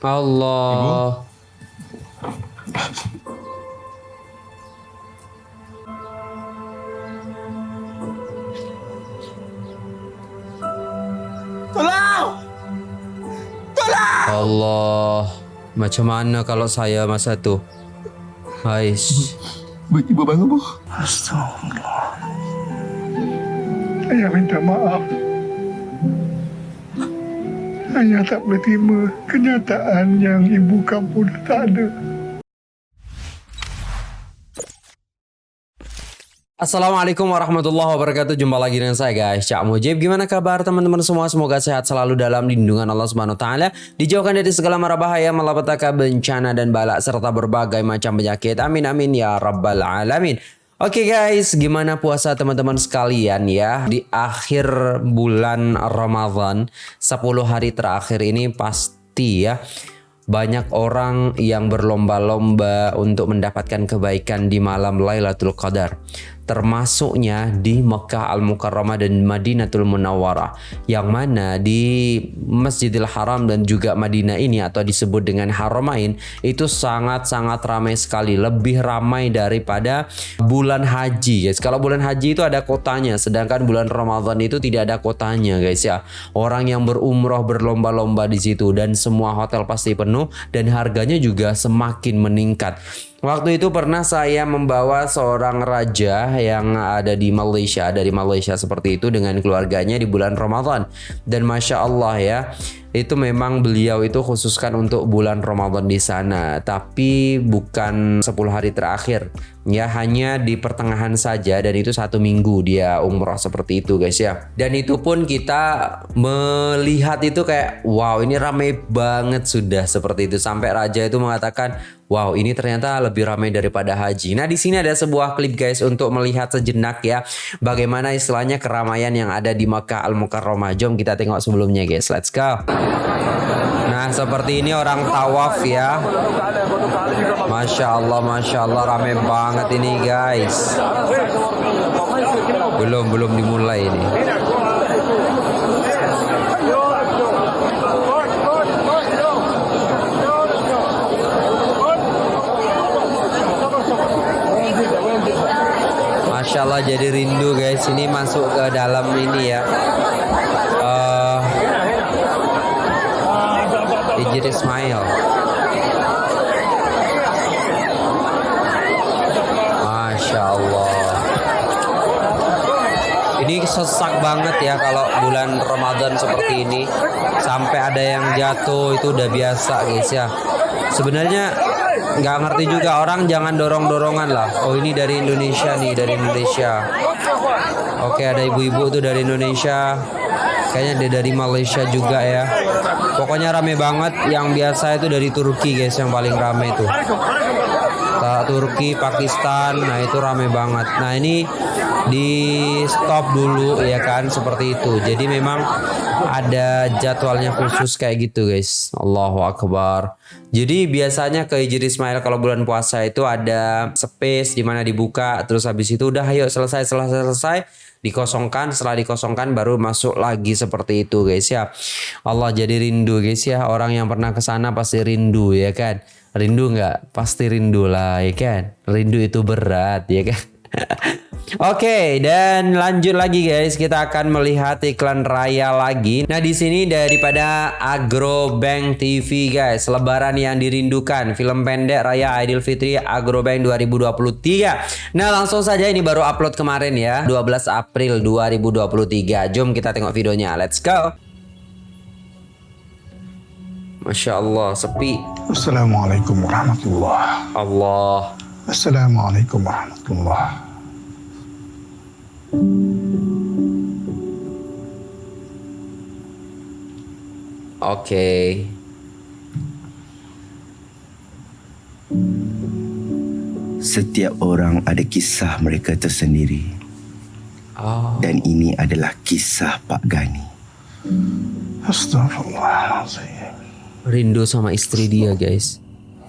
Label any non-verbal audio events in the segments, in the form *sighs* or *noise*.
Allah. Tolong! Tolong! Allah. Macam mana kalau saya masa tu? Hais. Bu, ibu bangun, Bu. Astagfirullah. Ayah minta maaf. Ayah tak boleh terima kenyataan yang ibu kamu dah tak ada. Assalamualaikum warahmatullahi wabarakatuh. Jumpa lagi dengan saya guys. Cak Mujib. Gimana kabar teman-teman semua? Semoga sehat selalu dalam lindungan Allah Subhanahu Wa Taala. Dijauhkan dari segala mara bahaya Malapetaka bencana dan balak Serta berbagai macam penyakit. Amin amin ya rabbal alamin Oke okay guys, gimana puasa teman-teman sekalian ya? Di akhir bulan Ramadan 10 hari terakhir ini pasti ya banyak orang yang berlomba-lomba untuk mendapatkan kebaikan di malam Lailatul Qadar termasuknya di Mekah Al-Mukarramah dan Madinatul Munawwarah yang mana di Masjidil Haram dan juga Madinah ini atau disebut dengan Haramain itu sangat-sangat ramai sekali lebih ramai daripada bulan haji guys. Kalau bulan haji itu ada kotanya sedangkan bulan Ramadan itu tidak ada kotanya guys ya. Orang yang berumroh berlomba-lomba di situ dan semua hotel pasti penuh dan harganya juga semakin meningkat Waktu itu pernah saya membawa seorang raja yang ada di Malaysia, dari Malaysia seperti itu dengan keluarganya di bulan Ramadan. Dan Masya Allah ya, itu memang beliau itu khususkan untuk bulan Ramadan di sana. Tapi bukan 10 hari terakhir. Ya hanya di pertengahan saja dan itu satu minggu dia umroh seperti itu guys ya. Dan itu pun kita melihat itu kayak wow ini ramai banget sudah seperti itu. Sampai raja itu mengatakan wow ini ternyata lebih ramai daripada haji. Nah di sini ada sebuah klip guys untuk melihat sejenak ya bagaimana istilahnya keramaian yang ada di Makkah Al Mukarramah jom kita tengok sebelumnya guys. Let's go. Nah seperti ini orang tawaf ya. Masya Allah Masya Allah rame banget ini guys. Belum belum dimulai ini Allah jadi rindu guys ini masuk ke dalam ini ya Hijir Ismail. Masya Allah. Ini sesak banget ya kalau bulan Ramadan seperti ini. Sampai ada yang jatuh itu udah biasa guys ya. Sebenarnya nggak ngerti juga orang jangan dorong-dorongan lah. Oh ini dari Indonesia nih, dari Indonesia. Oke ada ibu-ibu tuh dari Indonesia. Kayaknya dia dari Malaysia juga ya. Pokoknya rame banget. Yang biasa itu dari Turki guys yang paling rame itu. Turki, Pakistan, nah itu rame banget. Nah ini di stop dulu ya kan? Seperti itu. Jadi memang ada jadwalnya khusus kayak gitu guys. Allahu Akbar. Jadi biasanya ke Hijri Ismail kalau bulan puasa itu ada space di mana dibuka. Terus habis itu udah ayo selesai selesai selesai. Dikosongkan. Setelah dikosongkan baru masuk lagi seperti itu guys ya. Allah jadi rindu guys ya. Orang yang pernah ke sana pasti rindu ya kan? Rindu nggak? Pasti rindu lah ya kan? Rindu itu berat ya kan Oke, okay, dan lanjut lagi guys, kita akan melihat iklan raya lagi. Nah, di sini daripada Agrobank TV guys, lebaran yang dirindukan, film pendek Raya Idul Fitri Agrobank 2023. Nah, langsung saja ini baru upload kemarin ya, 12 April 2023. Jom kita tengok videonya. Let's go. Masya Allah, sepi. Assalamualaikum warahmatullahi Allah. Assalamualaikum warahmatullahi Oke. Setiap orang ada kisah mereka tersendiri. Oh. Dan ini adalah kisah Pak Gani. Astagfirullahaladzim. Rindu sama istri dia, guys.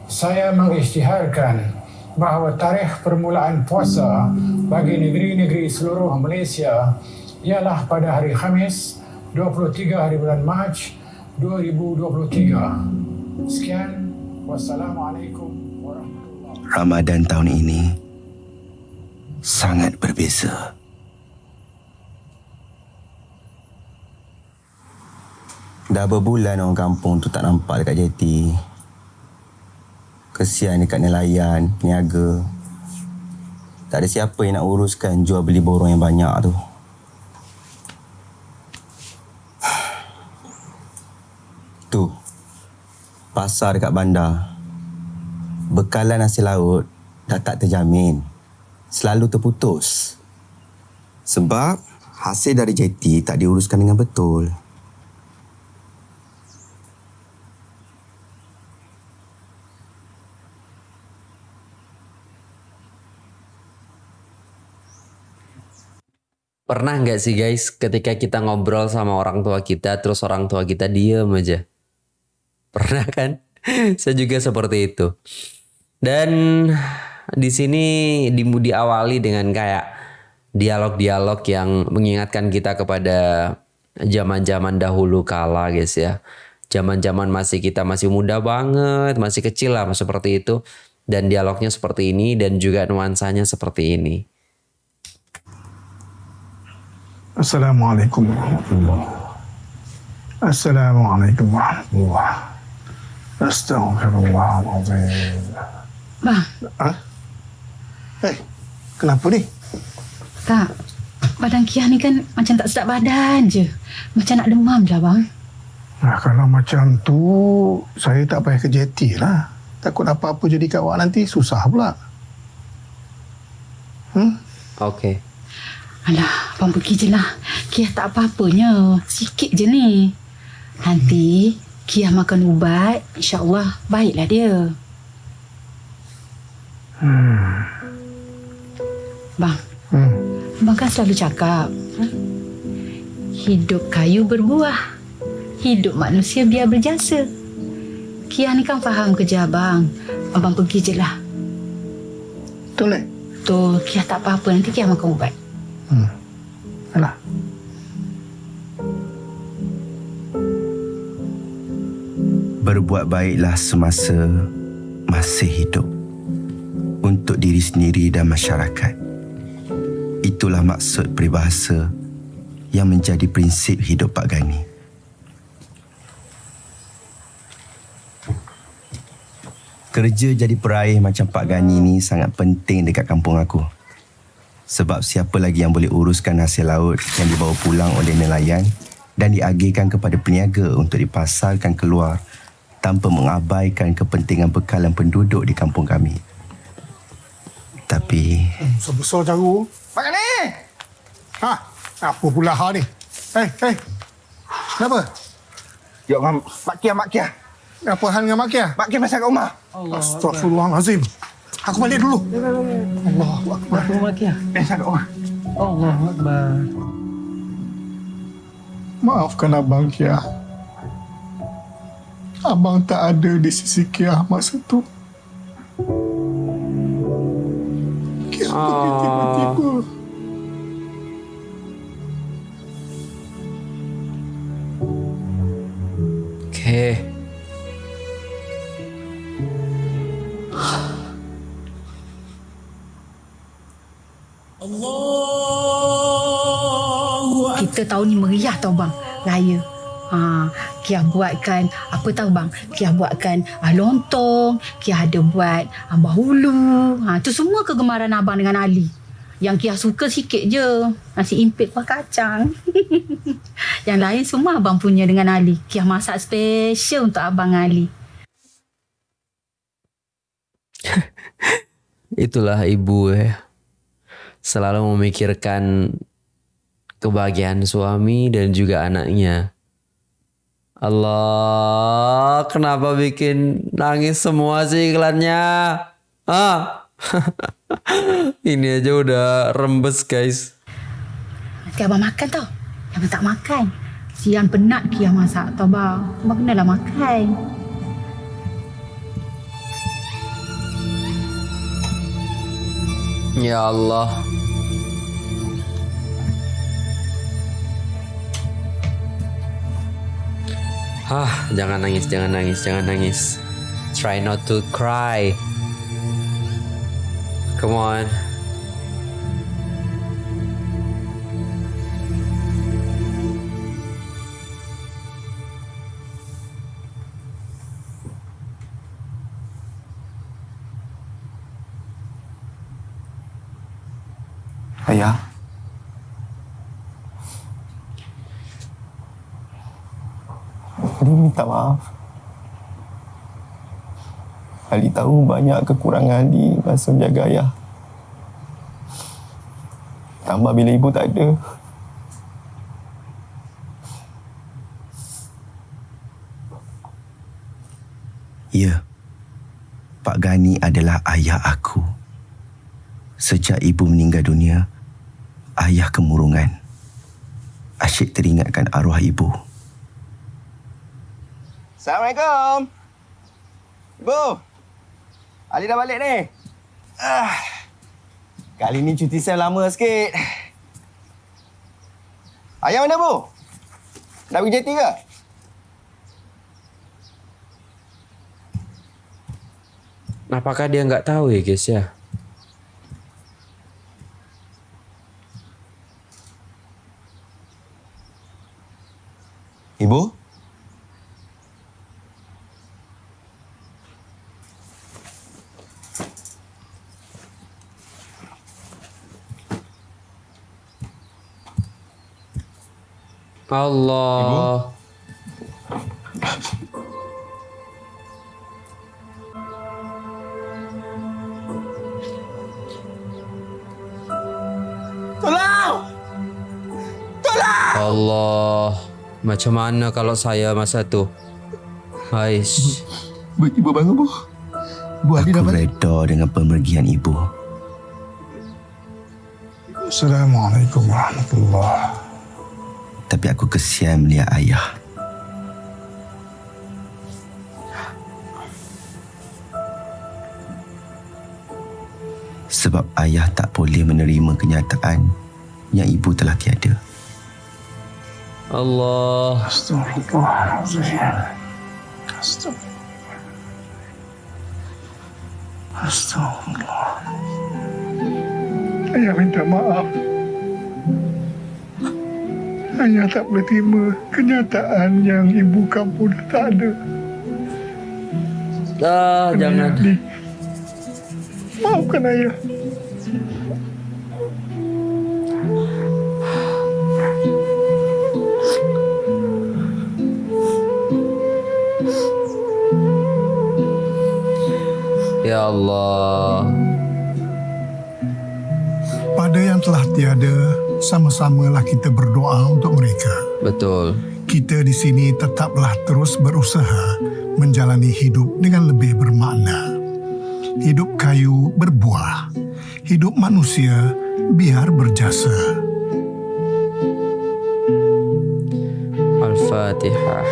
Saya mengisytiharkan bahawa tarikh permulaan puasa bagi negeri-negeri seluruh Malaysia ialah pada hari Khamis 23 hari bulan Mac 2023 Sekian. Wassalamualaikum warahmatullahi Ramadan tahun ini sangat berbeza. Dah berbulan orang kampung tu tak nampak dekat jeti. Kesian dekat nelayan, peniaga. Tak ada siapa yang nak uruskan jual beli borong yang banyak tu. *sighs* Tu. Pasar dekat bandar. Bekalan nasi laut dah tak terjamin. Selalu terputus. Sebab hasil dari jeti tak diuruskan dengan betul. Pernah nggak sih guys ketika kita ngobrol sama orang tua kita terus orang tua kita diem aja? Pernah kan? *laughs* Saya juga seperti itu. Dan di sini di, diawali dengan kayak dialog-dialog yang mengingatkan kita kepada zaman-zaman dahulu kala guys ya. Zaman-zaman masih kita masih muda banget, masih kecil lah seperti itu. Dan dialognya seperti ini dan juga nuansanya seperti ini. Assalamualaikum warahmatullahi Assalamualaikum warahmatullahi Astaghfirullahaladzim Bang, Ah? Eh, kenapa ni? tak. Badan Kiah ni kan macam tak sedap badan je. Macam nak demam je lah, bang. Nah, kalau macam tu, saya tak payah ke jeti lah. Takut apa-apa jadi kat awak nanti, susah pula. Hmm? Oke. Alah, abang pergi je lah. Kiah tak apa-apanya. Sikit je ni. Nanti Kiah makan ubat, insyaAllah baiklah dia. Hmm. Bang, Hmm. abang kan selalu cakap. hmm, Hidup kayu berbuah. Hidup manusia biar berjasa. Kiah ni kan faham kerja abang. Abang pergi je lah. Betul ni? Tu, Kiah tak apa-apa. Nanti Kiah makan ubat. Hmm. Berbuat baiklah semasa masih hidup untuk diri sendiri dan masyarakat. Itulah maksud peribahasa yang menjadi prinsip hidup Pak Gani. Kerja jadi peraih macam Pak Gani ni sangat penting dekat kampung aku. Sebab siapa lagi yang boleh uruskan hasil laut yang dibawa pulang oleh nelayan dan diagihkan kepada peniaga untuk dipasarkan keluar tanpa mengabaikan kepentingan bekalan penduduk di kampung kami. Tapi Besar-besar caru. Pak ni! Ha? Apa pula ha ni? Eh, eh. Kenapa? Ya, Mak Mak Kia, Mak Kia. Apa hal dengan Mak Kia? Mak Kia masuk kat rumah. Astaghfirullahalazim. Aku balik dulu. Allah Akbar. Masuk kat rumah. Maafkan Abang Kia. Abang tak ada di sisi Kia masa tu. Kia pergi tiba-tiba. Oke. Kita tahun ni meriah tau bang. Raya. Ha, Kia buatkan, apa tahu bang? Kia buatkan ah, lontong. Kia ada buat ah, bahulu. Ha, tu semua kegemaran abang dengan Ali. Yang Kia suka sikit je. Nasi impit kuah kacang. *laughs* Yang lain semua abang punya dengan Ali. Kia masak special untuk abang Ali. *laughs* Itulah ibu ya. Selalu memikirkan kebahagiaan suami dan juga anaknya. Allah, kenapa bikin nangis semua sih iklannya? Ah. *laughs* Ini aja udah rembes guys. Nanti abang makan tau. Abang tak makan. Siang penat Kia masak tau bang. Abang kenalah makan. Ya Allah. Hah, jangan nangis, jangan nangis, jangan nangis. Try not to cry. Come on. Ayah. Ali minta maaf. Ali tahu banyak kekurangan Ali masa menjaga ayah. Tambah bila ibu tak ada. Ya, Pak Gani adalah ayah aku. Sejak ibu meninggal dunia, ayah kemurungan. Asyik teringatkan arwah ibu. Assalamualaikum. Ibu. Ali dah balik ni. Ah. Kali ni cuti saya lama sikit. Ayah mana, Bu? Nak pergi jeti ke? Apakah dia nggak tahu ya guys ya? Ibu? Allah. Tolong! Allah. Macam mana kalau saya masa tu? Aish. Bu, ibu bangun, Bu. Bu Ali dah Aku balik. reda dengan pemergian ibu. Assalamualaikum warahmatullahi Tapi aku kesian melihat ayah. Sebab ayah tak boleh menerima kenyataan yang ibu telah tiada. Allah. Astagfirullahaladzim. Astagfirullah. Astagfirullah. Ayah minta maaf. Ayah tak boleh terima kenyataan yang ibu kamu dah tak ada. Ah, jangan. Ayah, Di- Maafkan ayah. Ya Allah. Pada yang telah tiada, sama-samalah kita berdoa untuk mereka. Betul. Kita di sini tetaplah terus berusaha menjalani hidup dengan lebih bermakna. Hidup kayu berbuah, hidup manusia biar berjasa. Al-Fatihah.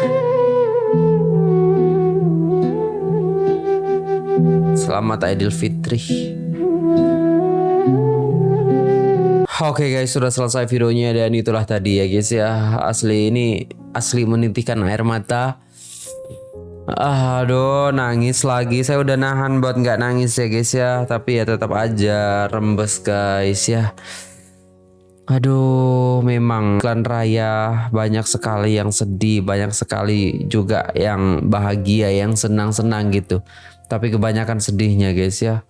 Selamat Idul Fitri. Oke guys, sudah selesai videonya dan itulah tadi ya guys ya. Asli ini asli menitikkan air mata. Aduh, nangis lagi. Saya udah nahan buat nggak nangis ya guys ya. Tapi ya tetap aja rembes guys ya. Aduh, memang klan raya banyak sekali yang sedih, banyak sekali juga yang bahagia, yang senang-senang gitu. Tapi kebanyakan sedihnya guys ya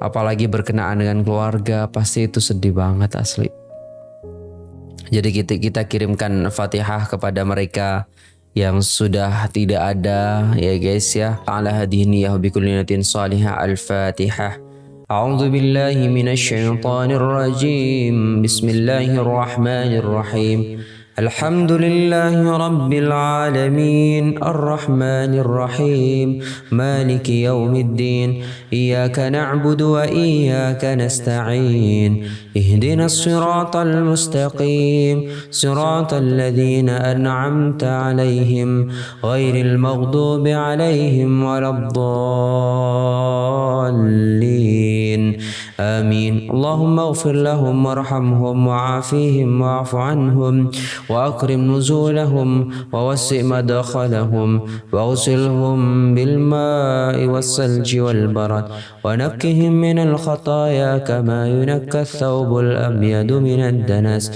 Apalagi berkenaan dengan keluarga, pasti itu sedih banget asli. Jadi kita kita kirimkan Fatihah kepada mereka yang sudah tidak ada ya guys ya. Ala hadhihi ya bikulli niyatin salihah al-Fatihah. أعوذ بالله من الشيطان الرجيم بسم الله الرحمن الرحيم الحمد لله رب العالمين الرحمن الرحيم مالك يوم الدين إياك نعبد وإياك نستعين اهدنا الصراط المستقيم صراط الذين أنعمت عليهم غير المغضوب عليهم ولا الضالين. آمين. اللهم اغفر لهم وارحمهم وعافيهم واعف عنهم وأكرم نزولهم ووسع مدخلهم وأغسلهم بالماء والثلج والبرد ونقهم من الخطايا كما ينكى الثوب الأبيض من الدنس.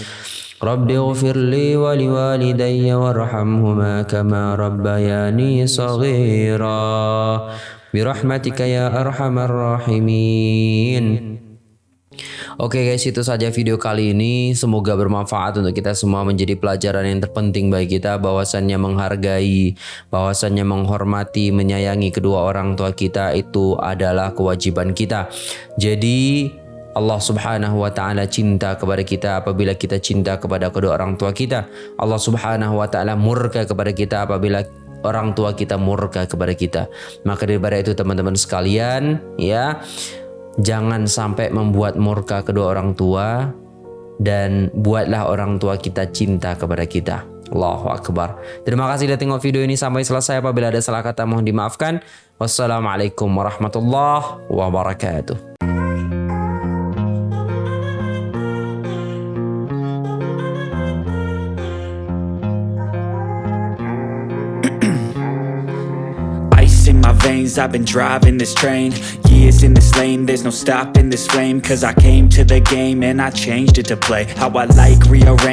رب اغفر لي ولوالدي وارحمهما كما ربياني صغيرا. برحمتك يا أرحم الراحمين. Oke guys itu saja video kali ini. Semoga bermanfaat untuk kita semua menjadi pelajaran yang terpenting bagi kita. Bahwasannya menghargai Bahwasannya menghormati Menyayangi kedua orang tua kita Itu adalah kewajiban kita. Jadi Allah subhanahu wa ta'ala cinta kepada kita apabila kita cinta kepada kedua orang tua kita. Allah subhanahu wa ta'ala murka kepada kita apabila orang tua kita murka kepada kita. Maka daripada itu teman-teman sekalian ya Jangan sampai membuat murka kedua orang tua dan buatlah orang tua kita cinta kepada kita. Allahu Akbar. Terima kasih sudah tengok video ini sampai selesai. Apabila ada salah kata mohon dimaafkan. Wassalamualaikum warahmatullahi wabarakatuh. Veins, I've been driving this train. Years in this lane, there's no stopping this flame. Cause I came to the game and I changed it to play. How I like, rearrange